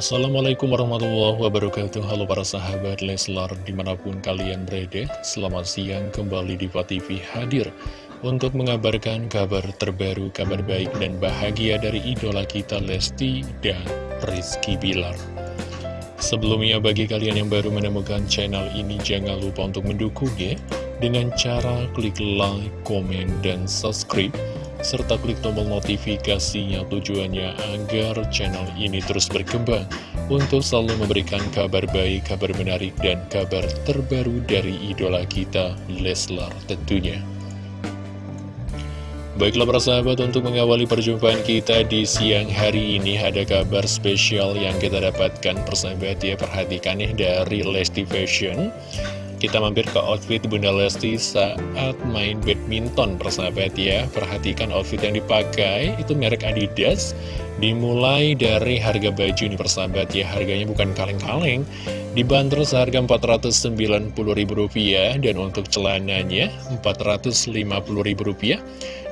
Assalamualaikum warahmatullahi wabarakatuh. Halo para sahabat Leslar di mana pun kalian berada Selamat siang kembali di TV hadir Untuk mengabarkan kabar terbaru, kabar baik dan bahagia dari idola kita Lesti dan Rizky Bilar. Sebelumnya bagi kalian yang baru menemukan channel ini Jangan lupa untuk mendukungnya Dengan cara klik like, komen, dan subscribe serta klik tombol notifikasinya tujuannya agar channel ini terus berkembang untuk selalu memberikan kabar baik, kabar menarik, dan kabar terbaru dari idola kita, Leslar tentunya. Baiklah para sahabat untuk mengawali perjumpaan kita di siang hari ini ada kabar spesial yang kita dapatkan persahabat ya perhatikan nih dari Lesti Fashion kita mampir ke outfit Bunda Lesti saat main badminton persahabat ya. Perhatikan outfit yang dipakai itu merek Adidas. Dimulai dari harga baju ini persahabat ya. Harganya bukan kaleng-kaleng. Dibanderol seharga Rp490.000 Dan untuk celananya Rp450.000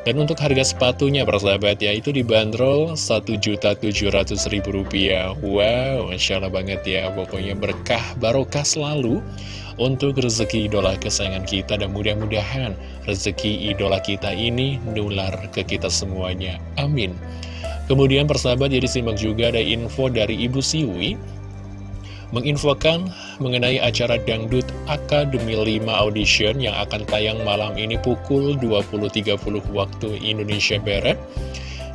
Dan untuk harga sepatunya persahabat ya Itu dibanderol Rp1.700.000 Wow Masya Allah banget ya Pokoknya berkah barokah selalu untuk rezeki idola kesayangan kita dan mudah-mudahan rezeki idola kita ini nular ke kita semuanya. Amin. Kemudian persahabat jadi simak juga ada info dari Ibu Siwi menginfokan mengenai acara Dangdut Akademi 5 Audition yang akan tayang malam ini pukul 20.30 waktu Indonesia Barat.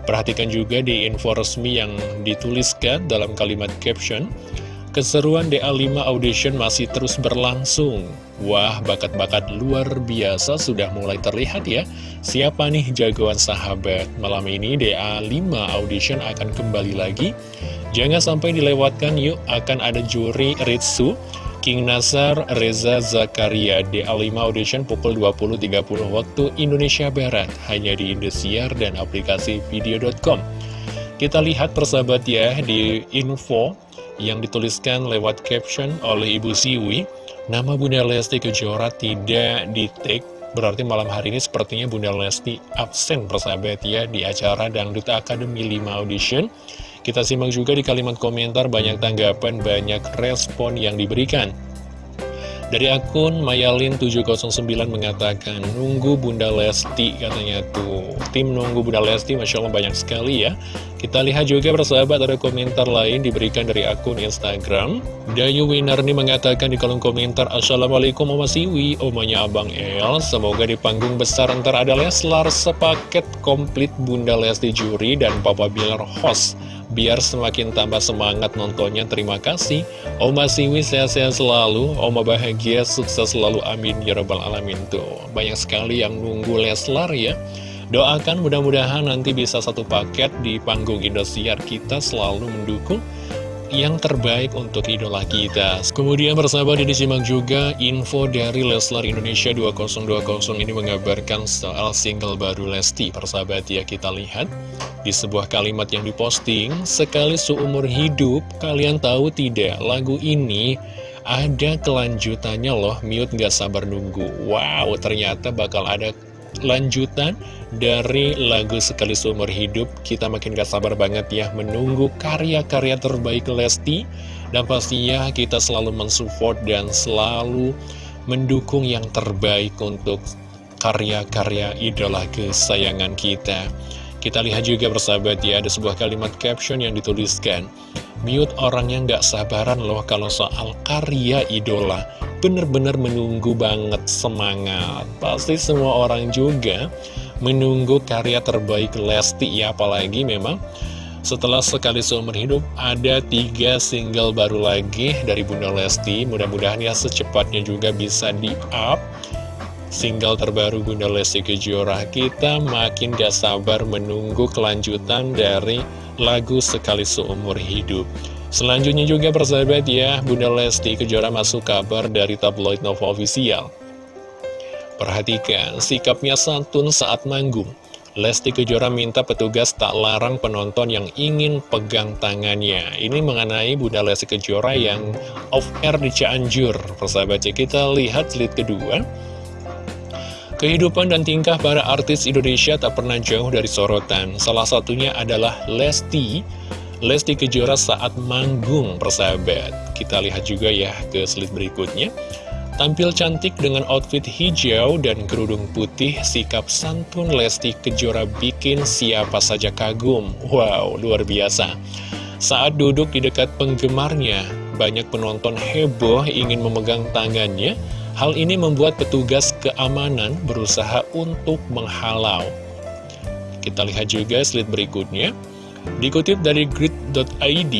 Perhatikan juga di info resmi yang dituliskan dalam kalimat caption, Keseruan DA5 Audition masih terus berlangsung. Wah, bakat-bakat luar biasa sudah mulai terlihat ya. Siapa nih jagoan sahabat? Malam ini DA5 Audition akan kembali lagi. Jangan sampai dilewatkan yuk, akan ada juri Ritsu, King Nazar, Reza Zakaria, DA5 Audition pukul 20.30 waktu Indonesia Barat, hanya di Indosiar dan aplikasi video.com. Kita lihat persahabat ya di info yang dituliskan lewat caption oleh Ibu Siwi, nama Bunda Lesti Kejora tidak di take, berarti malam hari ini sepertinya Bunda Lesti absen persahabat ya di acara Dangdut Academy 5 Audition. Kita simak juga di kalimat komentar banyak tanggapan, banyak respon yang diberikan. Dari akun Mayalin709 mengatakan, nunggu Bunda Lesti katanya tuh. Tim nunggu Bunda Lesti, Masya Allah banyak sekali ya. Kita lihat juga persahabat ada komentar lain diberikan dari akun Instagram. Dayu Winarni mengatakan di kolom komentar, Assalamualaikum Oma Siwi, omanya Abang El. Semoga di panggung besar ntar ada Leslar sepaket komplit Bunda Lesti Juri dan Papa Bilar host biar semakin tambah semangat nontonnya. Terima kasih. Oma Siwi sehat-sehat selalu, Oma bahagia, sukses selalu, amin ya rabbal alamin. Tuh, banyak sekali yang nunggu Leslar ya. Doakan mudah-mudahan nanti bisa satu paket di panggung Indosiar kita selalu mendukung yang terbaik untuk idola kita. Kemudian persahabat ini disimak juga info dari Leslar Indonesia 2020 ini mengabarkan soal single baru Lesti. Persahabat ya kita lihat di sebuah kalimat yang diposting, sekali seumur hidup kalian tahu tidak lagu ini ada kelanjutannya loh, mute gak sabar nunggu. Wow, ternyata bakal ada lanjutan dari lagu Sekali Seumur Hidup. Kita makin gak sabar banget ya menunggu karya-karya terbaik Lesti. Dan pastinya kita selalu mensupport dan selalu mendukung yang terbaik untuk karya-karya idola kesayangan kita. Kita lihat juga bersahabat ya, ada sebuah kalimat caption yang dituliskan. Mute orang yang gak sabaran loh kalau soal karya idola. Bener-bener menunggu banget semangat. Pasti semua orang juga menunggu karya terbaik Lesti ya Apalagi memang setelah sekali seumur hidup ada tiga single baru lagi dari Bunda Lesti. Mudah-mudahan ya secepatnya juga bisa di-up Single terbaru Bunda Lesti Kejora Kita makin gak sabar menunggu kelanjutan dari lagu Sekali Seumur Hidup Selanjutnya juga persahabat ya, Bunda Lesti Kejora masuk kabar dari tabloid Nova Official. Perhatikan, sikapnya santun saat manggung. Lesti Kejora minta petugas tak larang penonton yang ingin pegang tangannya. Ini mengenai Bunda Lesti Kejora yang off-air di Cianjur. Persahabat ya, kita lihat slide kedua. Kehidupan dan tingkah para artis Indonesia tak pernah jauh dari sorotan. Salah satunya adalah Lesti Lesti Kejora saat manggung persahabat. Kita lihat juga ya ke slide berikutnya. Tampil cantik dengan outfit hijau dan kerudung putih, sikap santun Lesti Kejora bikin siapa saja kagum. Wow, luar biasa. Saat duduk di dekat penggemarnya, banyak penonton heboh ingin memegang tangannya. Hal ini membuat petugas keamanan berusaha untuk menghalau. Kita lihat juga slide berikutnya. Dikutip dari grid.id,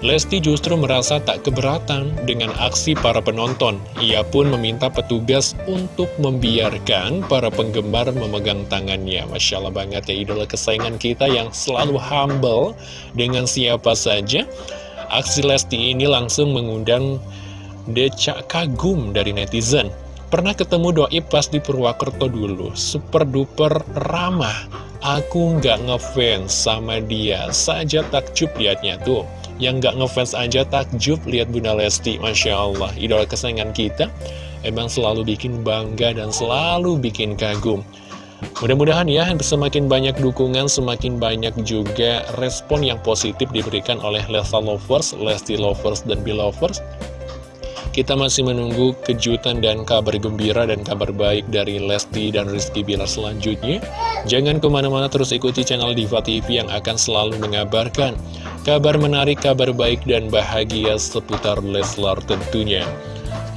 Lesti justru merasa tak keberatan dengan aksi para penonton. Ia pun meminta petugas untuk membiarkan para penggemar memegang tangannya. Masya Allah banget ya idola kesayangan kita yang selalu humble dengan siapa saja. Aksi Lesti ini langsung mengundang decak kagum dari netizen. Pernah ketemu doi pas di Purwakerto dulu, super duper ramah. Aku nggak ngefans sama dia, saja takjub liatnya tuh. Yang gak ngefans aja takjub lihat Bunda Lesti Masya Allah Idola kesayangan kita Emang selalu bikin bangga dan selalu bikin kagum Mudah-mudahan ya semakin banyak dukungan, semakin banyak juga respon yang positif diberikan oleh Lesta Lovers, Lesti Lovers, dan Belovers kita masih menunggu kejutan dan kabar gembira dan kabar baik dari Lesti dan Rizky Bilar selanjutnya. Jangan ke mana-mana terus ikuti channel Diva TV yang akan selalu mengabarkan kabar menarik, kabar baik, dan bahagia seputar Leslar tentunya.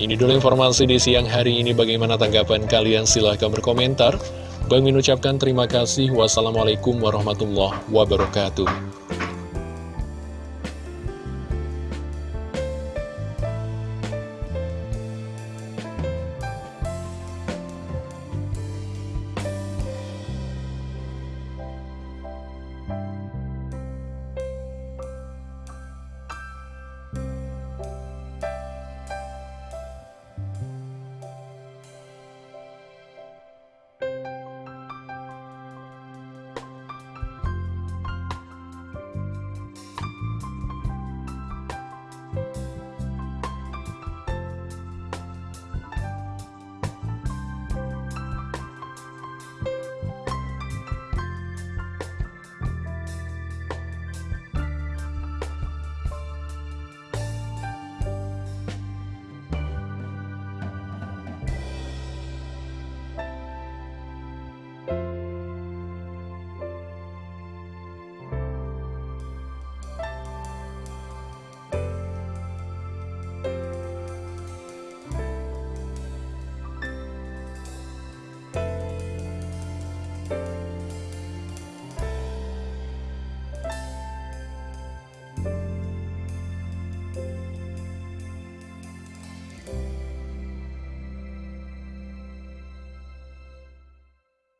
Ini dulu informasi di siang hari ini. Bagaimana tanggapan kalian? Silahkan berkomentar. Bang ucapkan terima kasih. Wassalamualaikum warahmatullahi wabarakatuh.